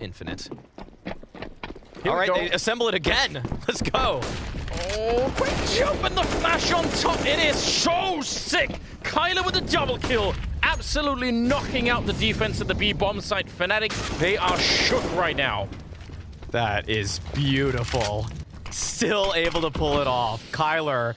Infinite. Here All right, they assemble it again. Let's go. Oh, quick jump and the flash on top. It is so sick. Kyler with a double kill. Absolutely knocking out the defense of the B bomb site. Fnatic, they are shook right now. That is beautiful. Still able to pull it off. Kyler